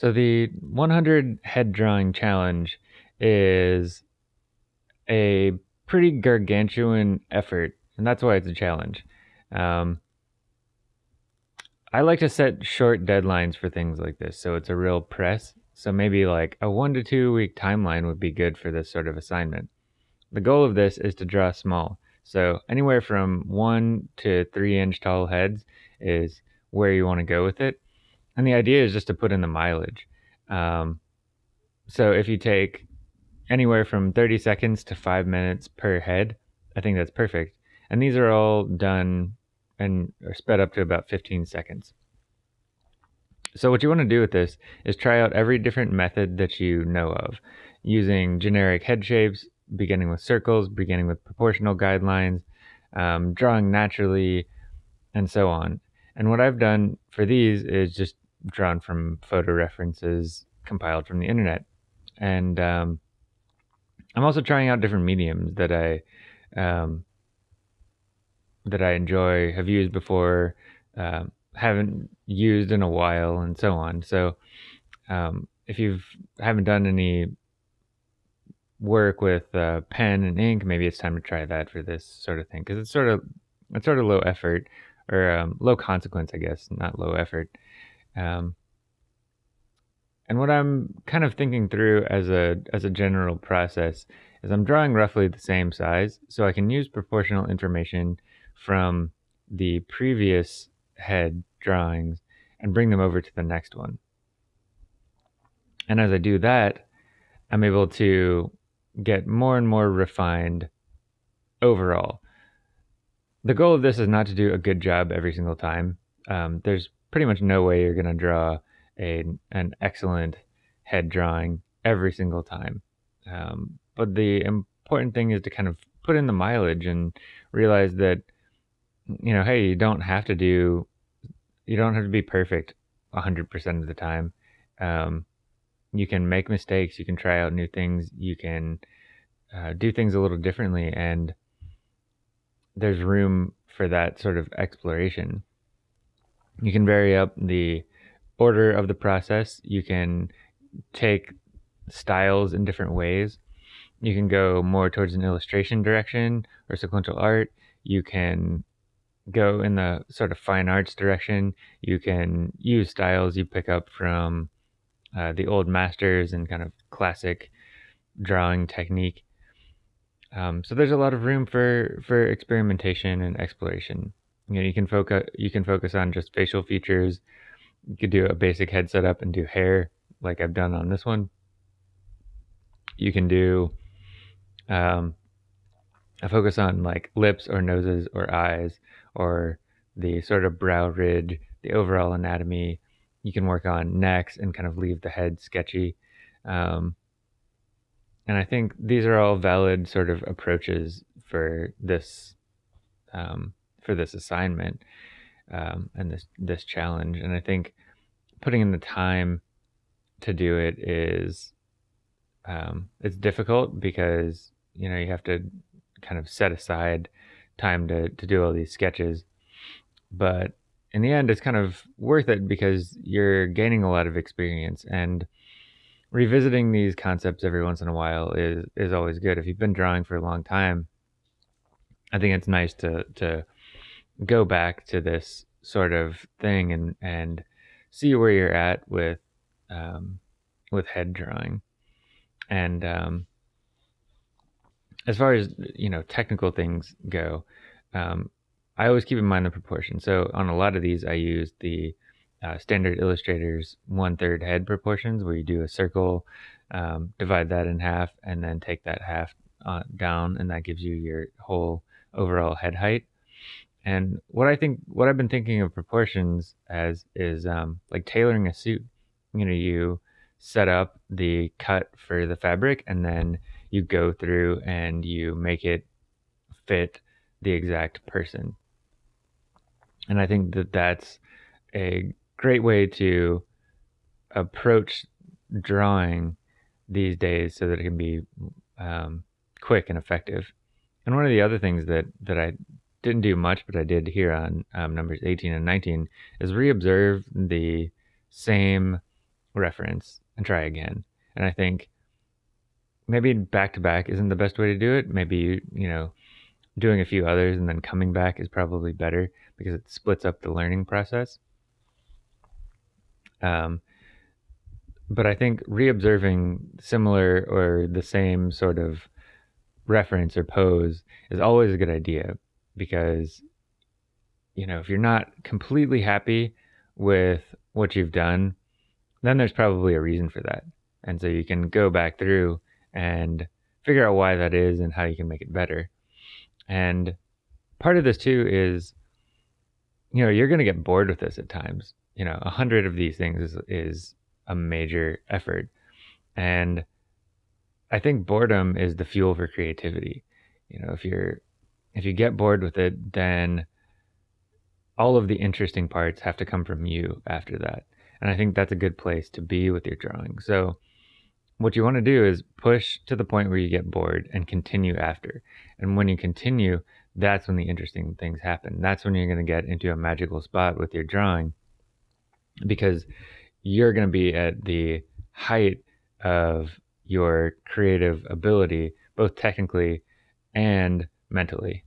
So the 100 head drawing challenge is a pretty gargantuan effort, and that's why it's a challenge. Um, I like to set short deadlines for things like this, so it's a real press. So maybe like a one to two week timeline would be good for this sort of assignment. The goal of this is to draw small. So anywhere from one to three inch tall heads is where you want to go with it. And the idea is just to put in the mileage. Um, so if you take anywhere from 30 seconds to five minutes per head, I think that's perfect. And these are all done and are sped up to about 15 seconds. So what you want to do with this is try out every different method that you know of using generic head shapes, beginning with circles, beginning with proportional guidelines, um, drawing naturally, and so on. And what I've done for these is just drawn from photo references compiled from the internet. And um, I'm also trying out different mediums that I um, that I enjoy, have used before, uh, haven't used in a while, and so on. So, um, if you've haven't done any work with uh, pen and ink, maybe it's time to try that for this sort of thing because it's sort of it's sort of low effort or um, low consequence, I guess, not low effort. Um, and what I'm kind of thinking through as a as a general process is I'm drawing roughly the same size, so I can use proportional information from the previous head drawings and bring them over to the next one. And as I do that, I'm able to get more and more refined overall. The goal of this is not to do a good job every single time. Um, there's pretty much no way you're going to draw a, an excellent head drawing every single time. Um, but the important thing is to kind of put in the mileage and realize that you know, hey, you don't have to do, you don't have to be perfect 100% of the time. Um, you can make mistakes, you can try out new things, you can uh, do things a little differently, and there's room for that sort of exploration. You can vary up the order of the process, you can take styles in different ways. You can go more towards an illustration direction or sequential art. You can go in the sort of fine arts direction, you can use styles you pick up from uh, the old masters and kind of classic drawing technique. Um, so there's a lot of room for for experimentation and exploration. You know, you can focus you can focus on just facial features. You could do a basic head setup and do hair, like I've done on this one. You can do um, a focus on like lips or noses or eyes or the sort of brow ridge, the overall anatomy. You can work on necks and kind of leave the head sketchy. Um, and I think these are all valid sort of approaches for this um, for this assignment um, and this this challenge. And I think putting in the time to do it is um, it's difficult because you know you have to kind of set aside time to, to do all these sketches. But in the end, it's kind of worth it because you're gaining a lot of experience and revisiting these concepts every once in a while is, is always good. If you've been drawing for a long time, I think it's nice to, to go back to this sort of thing and, and see where you're at with, um, with head drawing. And, um, as far as you know technical things go um, i always keep in mind the proportion so on a lot of these i use the uh, standard illustrators one third head proportions where you do a circle um, divide that in half and then take that half uh, down and that gives you your whole overall head height and what i think what i've been thinking of proportions as is um, like tailoring a suit you know you set up the cut for the fabric and then you go through and you make it fit the exact person. And I think that that's a great way to approach drawing these days so that it can be um, quick and effective. And one of the other things that, that I didn't do much, but I did here on um, numbers 18 and 19 is reobserve the same reference and try again. And I think maybe back to back isn't the best way to do it. Maybe, you know, doing a few others and then coming back is probably better because it splits up the learning process. Um, but I think reobserving similar or the same sort of reference or pose is always a good idea because you know if you're not completely happy with what you've done then there's probably a reason for that. And so you can go back through and figure out why that is and how you can make it better. And part of this too is you know you're going to get bored with this at times. You know a hundred of these things is, is a major effort. And I think boredom is the fuel for creativity. You know, if you're if you get bored with it, then all of the interesting parts have to come from you after that. And I think that's a good place to be with your drawing. So what you want to do is push to the point where you get bored and continue after. And when you continue, that's when the interesting things happen. That's when you're going to get into a magical spot with your drawing because you're going to be at the height of your creative ability, both technically and mentally.